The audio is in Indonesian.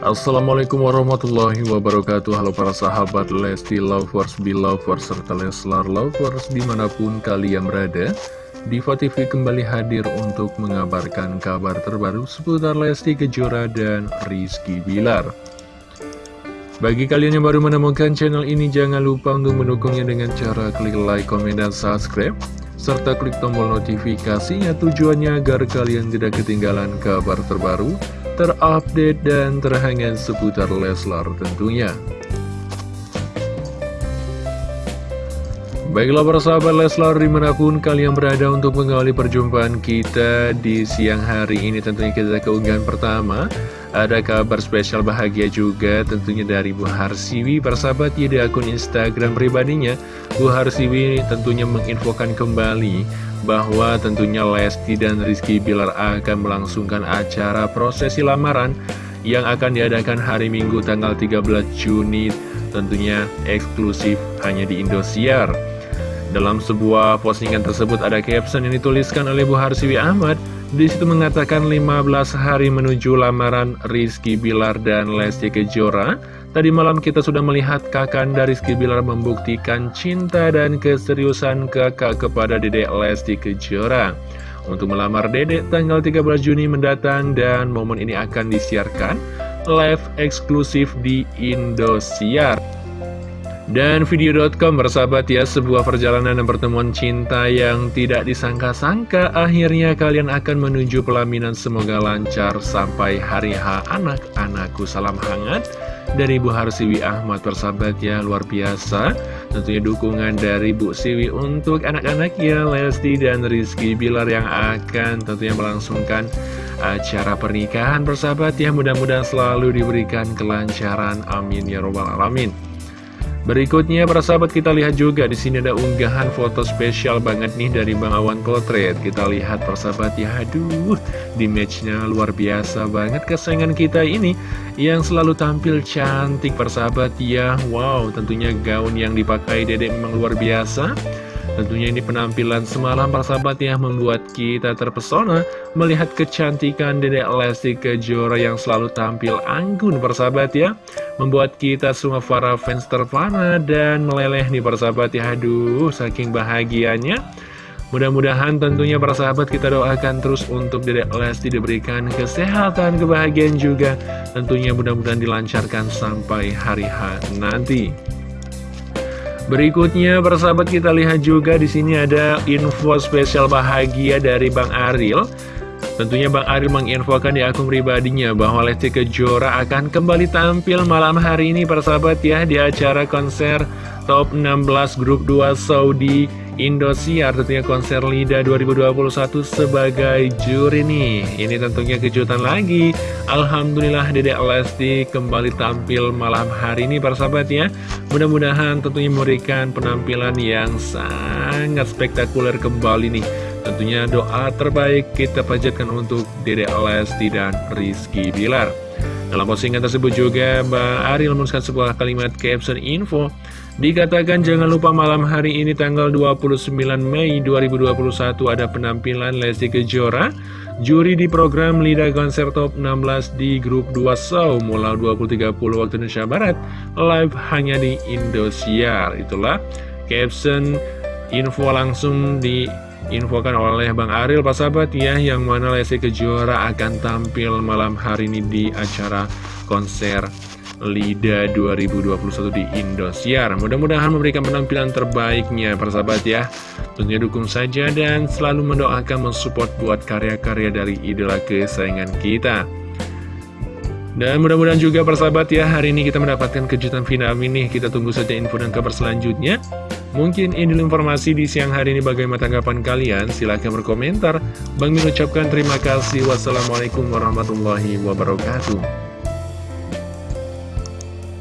Assalamualaikum warahmatullahi wabarakatuh. Halo para sahabat Lesti Lovers, Belovers, serta Leslar Lovers di mana pun kalian berada Diva TV kembali hadir untuk mengabarkan kabar terbaru seputar Lesti Kejora dan Rizky Bilar. Bagi kalian yang baru menemukan channel ini jangan lupa untuk mendukungnya dengan cara klik like, komen, dan subscribe serta klik tombol notifikasinya tujuannya agar kalian tidak ketinggalan kabar terbaru terupdate dan terhangat seputar Leslar tentunya. Baiklah para sahabat Leslar di mana pun kalian berada untuk mengawali perjumpaan kita di siang hari ini tentunya kita keunggahan pertama ada kabar spesial bahagia juga tentunya dari Bu Harsiwi persahabat ya di akun Instagram pribadinya Bu Harsiwi tentunya menginfokan kembali bahwa tentunya Lesti dan Rizky Bilar akan melangsungkan acara prosesi lamaran yang akan diadakan hari Minggu tanggal 13 Juni tentunya eksklusif hanya di Indosiar. Dalam sebuah postingan tersebut ada caption yang dituliskan oleh Bu Harsiwi Ahmad. Di situ mengatakan 15 hari menuju lamaran Rizky Bilar dan Lesti Kejora. Tadi malam kita sudah melihat Kakanda Rizky Bilar membuktikan cinta dan keseriusan kakak kepada dedek Lesti Kejora. Untuk melamar dedek tanggal 13 Juni mendatang dan momen ini akan disiarkan live eksklusif di Indosiar dan video.com bersahabat ya, sebuah perjalanan dan pertemuan cinta yang tidak disangka-sangka Akhirnya kalian akan menuju pelaminan. Semoga lancar sampai hari H. Anak-anakku Salam hangat dari Bu Harsiwi Ahmad persahabat ya luar biasa. Tentunya dukungan dari Bu Siwi untuk anak-anak ya Lesti dan Rizky Bilar yang akan tentunya melangsungkan acara pernikahan persahabat ya. Mudah-mudahan selalu diberikan kelancaran. Amin ya robbal alamin Berikutnya para sahabat kita lihat juga di sini ada unggahan foto spesial banget nih dari Bang Awan Potret. Kita lihat para sahabat ya, aduh, di matchnya luar biasa banget kesayangan kita ini yang selalu tampil cantik para sahabat ya. Wow, tentunya gaun yang dipakai Dedek memang luar biasa. Tentunya ini penampilan semalam para sahabat ya membuat kita terpesona melihat kecantikan Dedek Lesti Kejora yang selalu tampil anggun para sahabat ya. Membuat kita semua para fans terpana dan meleleh nih para sahabat ya. Aduh saking bahagianya. Mudah-mudahan tentunya para sahabat kita doakan terus untuk Dedek Lesti diberikan kesehatan, kebahagiaan juga. Tentunya mudah-mudahan dilancarkan sampai hari H nanti. Berikutnya, persahabat kita lihat juga di sini ada info spesial bahagia dari Bang Aril. Tentunya Bang Aril menginfokan di akun pribadinya bahwa Lesti Kejora akan kembali tampil malam hari ini persahabat ya di acara konser Top 16 Grup 2 Saudi Indosiar tentunya konser LIDA 2021 sebagai juri nih. Ini tentunya kejutan lagi. Alhamdulillah Dedek Lesti kembali tampil malam hari ini para sahabat ya. Mudah-mudahan tentunya memberikan penampilan yang sangat spektakuler kembali nih. Tentunya doa terbaik kita panjatkan untuk Dedek Lesti dan Rizky Bilar. Dalam postingan tersebut juga Mbak Ariel menuliskan sebuah kalimat caption info Dikatakan jangan lupa malam hari ini tanggal 29 Mei 2021 ada penampilan Lesti Kejora. Juri di program Lida Konser Top 16 di grup 2 Show mulai 20.30 waktu Indonesia Barat Live hanya di Indosiar. Itulah caption info langsung di infokan oleh Bang Aril Pak sahabat ya yang mana Lesti Kejora akan tampil malam hari ini di acara konser LIDA 2021 di Indosiar. Mudah-mudahan memberikan penampilan terbaiknya persahabat ya. Tentunya dukung saja dan selalu mendoakan mensupport buat karya-karya dari idola kesayangan kita. Dan mudah-mudahan juga persahabat ya hari ini kita mendapatkan kejutan final ini. Kita tunggu saja info dan kabar selanjutnya. Mungkin ini informasi di siang hari ini bagaimana tanggapan kalian? Silahkan berkomentar. Bang Min ucapkan terima kasih. Wassalamualaikum warahmatullahi wabarakatuh